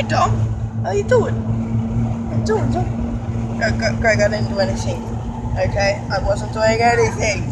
Hey Dom. How you doing? I'm doing, Dom? Greg, I didn't do anything. Okay? I wasn't doing anything.